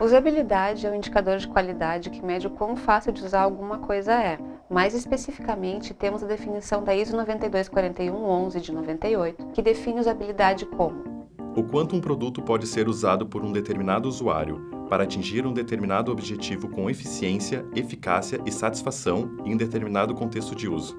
Usabilidade é um indicador de qualidade que mede o quão fácil de usar alguma coisa é. Mais especificamente, temos a definição da ISO 9241-11 de 98, que define usabilidade como o quanto um produto pode ser usado por um determinado usuário para atingir um determinado objetivo com eficiência, eficácia e satisfação em um determinado contexto de uso.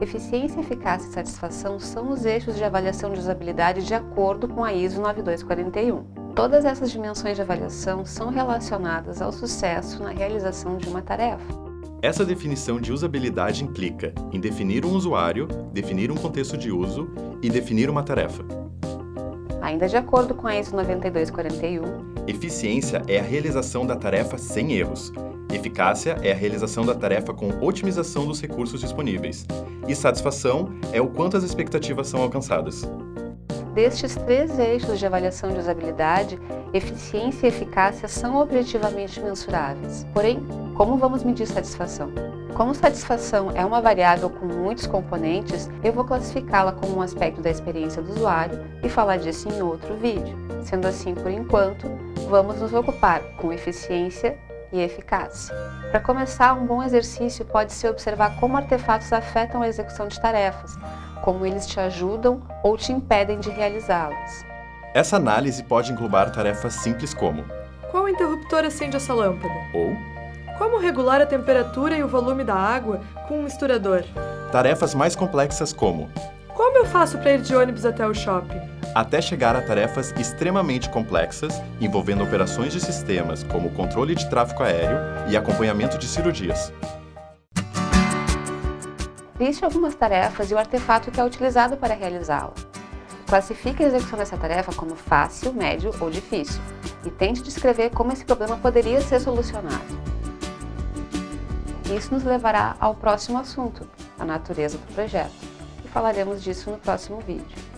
Eficiência, eficácia e satisfação são os eixos de avaliação de usabilidade de acordo com a ISO 9241. Todas essas dimensões de avaliação são relacionadas ao sucesso na realização de uma tarefa. Essa definição de usabilidade implica em definir um usuário, definir um contexto de uso e definir uma tarefa. Ainda de acordo com a ISO 9241, eficiência é a realização da tarefa sem erros, eficácia é a realização da tarefa com otimização dos recursos disponíveis, e satisfação é o quanto as expectativas são alcançadas. Destes três eixos de avaliação de usabilidade, eficiência e eficácia são objetivamente mensuráveis. Porém, como vamos medir satisfação? Como satisfação é uma variável com muitos componentes, eu vou classificá-la como um aspecto da experiência do usuário e falar disso em outro vídeo. Sendo assim, por enquanto, vamos nos ocupar com eficiência e eficácia. Para começar, um bom exercício pode ser observar como artefatos afetam a execução de tarefas, como eles te ajudam ou te impedem de realizá-las. Essa análise pode englobar tarefas simples como Qual interruptor acende essa lâmpada? Ou Como regular a temperatura e o volume da água com um misturador? Tarefas mais complexas como Como eu faço para ir de ônibus até o shopping? Até chegar a tarefas extremamente complexas, envolvendo operações de sistemas como controle de tráfego aéreo e acompanhamento de cirurgias. Liste algumas tarefas e o artefato que é utilizado para realizá-la. Classifique a execução dessa tarefa como fácil, médio ou difícil e tente descrever como esse problema poderia ser solucionado. Isso nos levará ao próximo assunto, a natureza do projeto, e falaremos disso no próximo vídeo.